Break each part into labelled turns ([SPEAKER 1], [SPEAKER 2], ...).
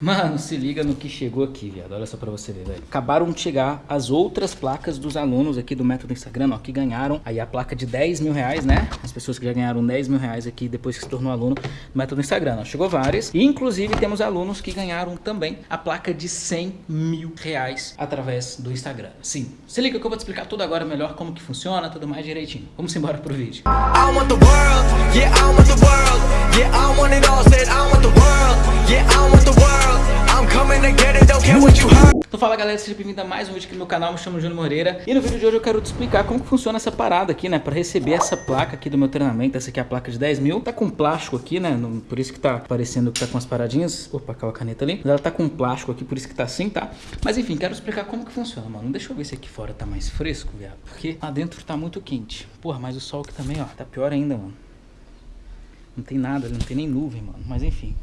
[SPEAKER 1] Mano, se liga no que chegou aqui, viado. Olha só pra você ver, velho. Acabaram de chegar as outras placas dos alunos aqui do método Instagram, ó, que ganharam aí a placa de 10 mil reais, né? As pessoas que já ganharam 10 mil reais aqui depois que se tornou aluno do método Instagram. Ó. Chegou várias. E, inclusive, temos alunos que ganharam também a placa de 100 mil reais através do Instagram. Sim, se liga que eu vou te explicar tudo agora melhor como que funciona, tudo mais direitinho. Vamos embora pro vídeo. I want the world, yeah, I want the world, yeah, I want it all, said I want the world, Fala galera, seja bem-vindo a mais um vídeo aqui no meu canal, me chamo Júnior Moreira. E no vídeo de hoje eu quero te explicar como funciona essa parada aqui, né Pra receber essa placa aqui do meu treinamento, essa aqui é a placa de 10 mil. Tá com plástico aqui, né, por isso que tá parecendo que tá com as paradinhas. Opa, caiu a caneta ali. Mas ela tá com plástico aqui, por isso que tá assim, tá? Mas enfim, quero explicar como que funciona, mano. Deixa eu ver se aqui fora tá mais fresco, viado. Porque lá dentro tá muito quente. Porra, mas o sol aqui também, ó, tá pior ainda, mano. Não tem nada, não tem nem nuvem, mano. Mas enfim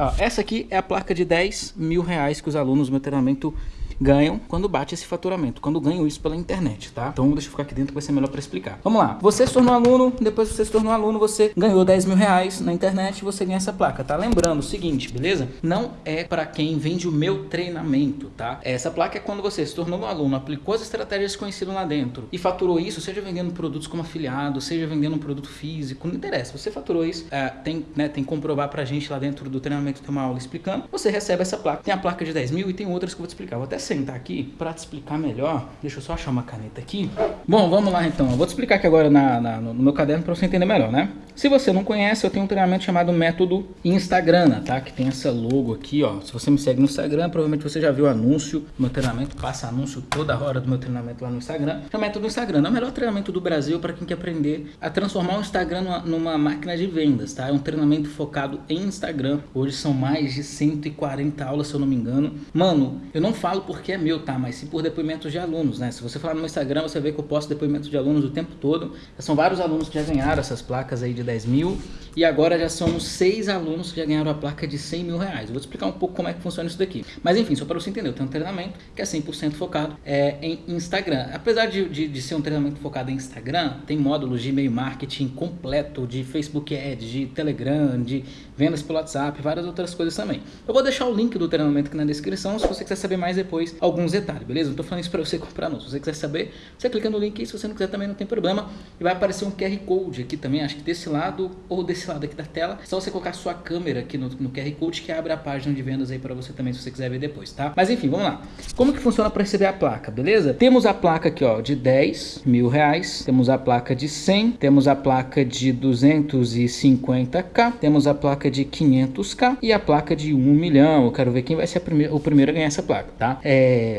[SPEAKER 1] Ó, essa aqui é a placa de 10 mil reais que os alunos do meu treinamento ganham quando bate esse faturamento, quando ganham isso pela internet, tá? Então deixa eu ficar aqui dentro que vai ser melhor para explicar. Vamos lá, você se tornou aluno, depois você se tornou aluno, você ganhou 10 mil reais na internet você ganha essa placa, tá? Lembrando o seguinte, beleza? Não é para quem vende o meu treinamento, tá? Essa placa é quando você se tornou um aluno, aplicou as estratégias conhecidas lá dentro e faturou isso, seja vendendo produtos como afiliado, seja vendendo um produto físico, não interessa. Você faturou isso, é, tem, né, tem que comprovar pra gente lá dentro do treinamento, tem uma aula explicando, você recebe essa placa. Tem a placa de 10 mil e tem outras que eu vou te explicar. Vou até sentar aqui para te explicar melhor. Deixa eu só achar uma caneta aqui. Bom, vamos lá então. Eu vou te explicar aqui agora na, na no meu caderno para você entender melhor, né? Se você não conhece, eu tenho um treinamento chamado Método Instagram, tá? Que tem essa logo aqui, ó. Se você me segue no Instagram, provavelmente você já viu o anúncio do meu treinamento. Passa anúncio toda hora do meu treinamento lá no Instagram. É o Método Instagram. É o melhor treinamento do Brasil para quem quer aprender a transformar o Instagram numa, numa máquina de vendas, tá? É um treinamento focado em Instagram. Hoje são mais de 140 aulas, se eu não me engano. Mano, eu não falo porque é meu, tá? Mas sim por depoimentos de alunos, né? Se você falar no meu Instagram, você vê que eu posto depoimentos de alunos o tempo todo. São vários alunos que já ganharam essas placas aí de 10 mil e agora já somos seis alunos que já ganharam a placa de 100 mil reais. Eu vou te explicar um pouco como é que funciona isso daqui. Mas enfim, só para você entender, eu tenho um treinamento que é 100% focado é, em Instagram. Apesar de, de, de, ser um treinamento focado em Instagram, tem módulos de e-mail marketing completo, de Facebook Ads, de Telegram, de vendas pelo WhatsApp, várias outras coisas também. Eu vou deixar o link do treinamento aqui na descrição, se você quiser saber mais depois alguns detalhes, beleza? Não tô falando isso para você comprar não. Se você quiser saber, você clica no link se você não quiser também não tem problema. E vai aparecer um QR Code aqui também, acho que desse lado ou desse lado aqui da tela. É só você colocar sua câmera aqui no, no QR Code que abre a página de vendas aí para você também, se você quiser ver depois, tá? Mas enfim, vamos lá. Como que funciona para receber a placa, beleza? Temos a placa aqui, ó, de 10 mil reais. Temos a placa de 100. Temos a placa de 250k. Temos a placa de 500k e a placa de 1 milhão. Eu quero ver quem vai ser o primeiro a ganhar essa placa, tá? É,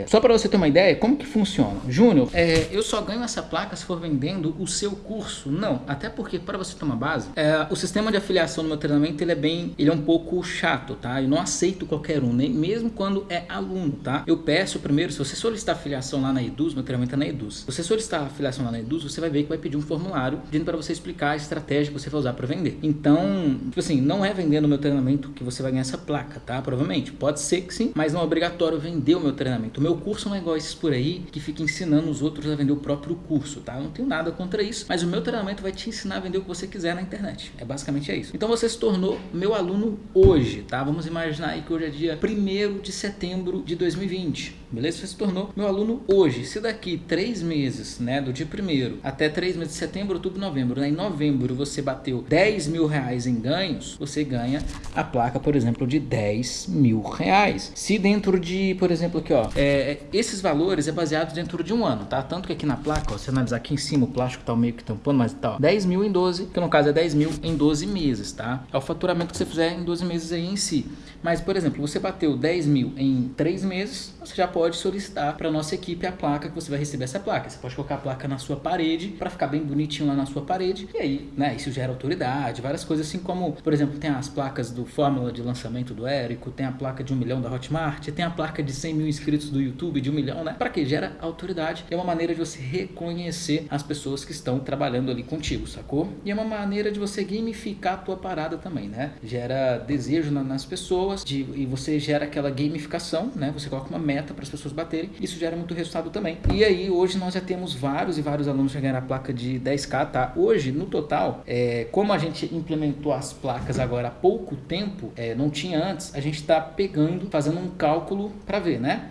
[SPEAKER 1] só para você ter uma ideia, como que funciona? Júnior, é, eu só ganho essa placa se for vendendo o seu curso. Não, até porque para você ter uma base, é, o sistema de afiliação no meu treinamento ele é bem, ele é um pouco chato, tá? Eu não aceito qualquer um, nem mesmo quando é aluno, tá? Eu peço primeiro, se você solicitar afiliação lá na Eduz, meu treinamento é na Eduz. Se você solicitar afiliação lá na Eduz, você vai ver que vai pedir um formulário pedindo para você explicar a estratégia que você vai usar para vender. Então, tipo assim, não é vendendo o meu treinamento que você vai ganhar essa placa, tá? Provavelmente, pode ser que sim, mas não é obrigatório vender o meu treinamento. O meu curso não é igual esses por aí que fica ensinando os outros a vender o próprio curso, tá? Eu não tenho nada contra isso, mas o meu treinamento vai te ensinar a vender o que você quiser na internet. É basicamente é isso. Então você se tornou meu aluno hoje, tá? Vamos imaginar aí que hoje é dia 1 de setembro de 2020, beleza? Você se tornou meu aluno hoje. Se daqui três meses, né, do dia 1 até três meses de setembro, outubro, novembro, né, em novembro você bateu 10 mil reais em ganhos, você ganha a placa, por exemplo, de 10 mil reais. Se dentro de, por exemplo, aqui, ó, é, esses valores é baseado dentro de um ano, tá? Tanto que aqui na placa, ó, se analisar aqui em cima, o plástico tá meio que tampando, mas tá, ó, 10 mil em 12, que no caso é 10 mil em 12 meses, tá? É o faturamento que você fizer em 12 meses aí em si. Mas, por exemplo, você bateu 10 mil em 3 meses, você já pode solicitar para nossa equipe a placa que você vai receber essa placa. Você pode colocar a placa na sua parede para ficar bem bonitinho lá na sua parede. E aí, né, isso gera autoridade, várias coisas assim como, por exemplo, tem as placas do Fórmula de lançamento do Érico, tem a placa de 1 milhão da Hotmart, tem a placa de 100 mil inscritos inscritos do YouTube, de um milhão, né? Para que gera autoridade. É uma maneira de você reconhecer as pessoas que estão trabalhando ali contigo, sacou? E é uma maneira de você gamificar a tua parada também, né? Gera desejo na, nas pessoas de, e você gera aquela gamificação, né? Você coloca uma meta para as pessoas baterem. Isso gera muito resultado também. E aí, hoje nós já temos vários e vários alunos que ganharam a placa de 10k, tá? Hoje, no total, é, como a gente implementou as placas agora há pouco tempo, é, não tinha antes, a gente está pegando, fazendo um cálculo para ver, né?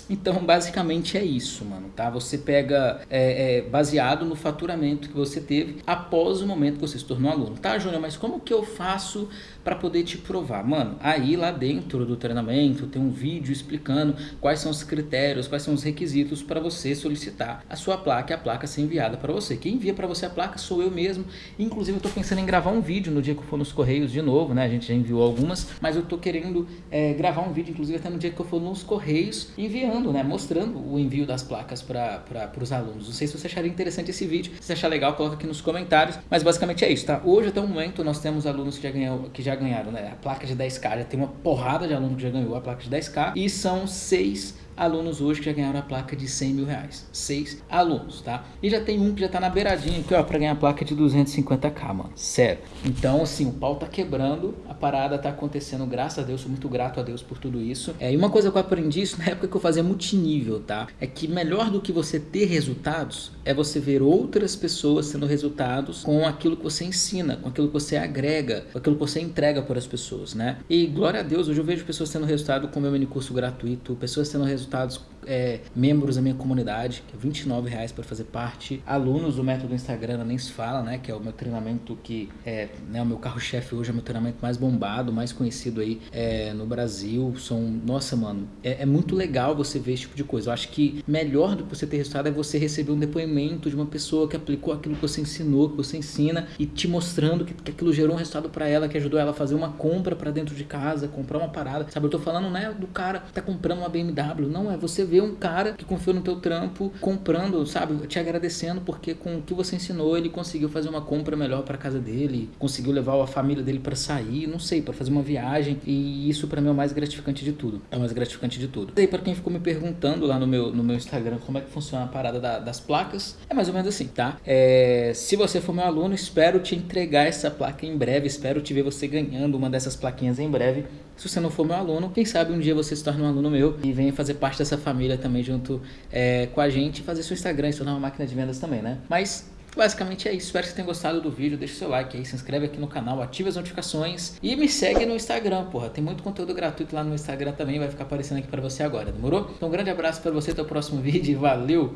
[SPEAKER 1] Então, basicamente é isso, mano, tá? Você pega é, é, baseado no faturamento que você teve após o momento que você se tornou aluno. Tá, Júnior, mas como que eu faço para poder te provar? Mano, aí lá dentro do treinamento tem um vídeo explicando quais são os critérios, quais são os requisitos para você solicitar a sua placa e a placa ser enviada para você. Quem envia para você a placa sou eu mesmo. Inclusive, eu tô pensando em gravar um vídeo no dia que eu for nos Correios de novo, né? A gente já enviou algumas, mas eu tô querendo é, gravar um vídeo, inclusive até no dia que eu for nos Correios, enviando, né? Mostrando o envio das placas para os alunos. Não sei se você acharia interessante esse vídeo. Se achar legal, coloca aqui nos comentários. Mas basicamente é isso, tá? Hoje, até o momento, nós temos alunos que já, ganhou, que já ganharam, né? A placa de 10k, já tem uma porrada de aluno que já ganhou a placa de 10k. E são seis alunos hoje que já ganharam a placa de 100 mil reais. Seis alunos, tá? E já tem um que já tá na beiradinha aqui, ó, pra ganhar a placa de 250k, mano. Sério. Então, assim, o pau tá quebrando, a parada tá acontecendo, graças a Deus, sou muito grato a Deus por tudo isso. É, e uma coisa que eu aprendi isso na época que eu fazia multinível, tá? É que melhor do que você ter resultados é você ver outras pessoas tendo resultados com aquilo que você ensina, com aquilo que você agrega, com aquilo que você entrega para as pessoas, né? E glória a Deus, hoje eu vejo pessoas tendo resultado com o meu mini curso gratuito, pessoas tendo resultados, é, membros da minha comunidade, que é 29 reais para fazer parte, alunos do método Instagram, nem se fala, né? Que é o meu treinamento que é né, o meu carro-chefe hoje, é o meu treinamento mais bombado, mais conhecido aí é, no Brasil. São, nossa, mano, é, é muito legal você ver esse tipo de coisa. Eu acho que melhor do que você ter resultado é você receber um depoimento de uma pessoa que aplicou aquilo que você ensinou, que você ensina e te mostrando que, que aquilo gerou um resultado para ela, que ajudou ela a fazer uma compra para dentro de casa, comprar uma parada. Sabe, eu tô falando, né, do cara que tá comprando uma BMW. Não, é você ver um cara que confiou no teu trampo comprando, sabe, te agradecendo porque com o que você ensinou ele conseguiu fazer uma compra melhor para casa dele, conseguiu levar a família dele para sair, não sei, para fazer uma viagem e isso para mim é o mais gratificante de tudo. É o mais gratificante de tudo. E aí para quem ficou me perguntando lá no meu no meu Instagram como é que funciona a parada da, das placas, é mais ou menos assim, tá? É, se você for meu aluno, espero te entregar essa placa em breve, espero te ver você ganhando uma dessas plaquinhas em breve. Se você não for meu aluno, quem sabe um dia você se torne um aluno meu e venha fazer parte dessa família também junto é, com a gente fazer seu Instagram e se tornar uma máquina de vendas também, né? Mas Basicamente é isso, espero que você tenha gostado do vídeo, deixa seu like aí, se inscreve aqui no canal, ativa as notificações e me segue no Instagram, porra, tem muito conteúdo gratuito lá no Instagram também, vai ficar aparecendo aqui pra você agora, demorou? Então um grande abraço pra você, até o próximo vídeo e valeu!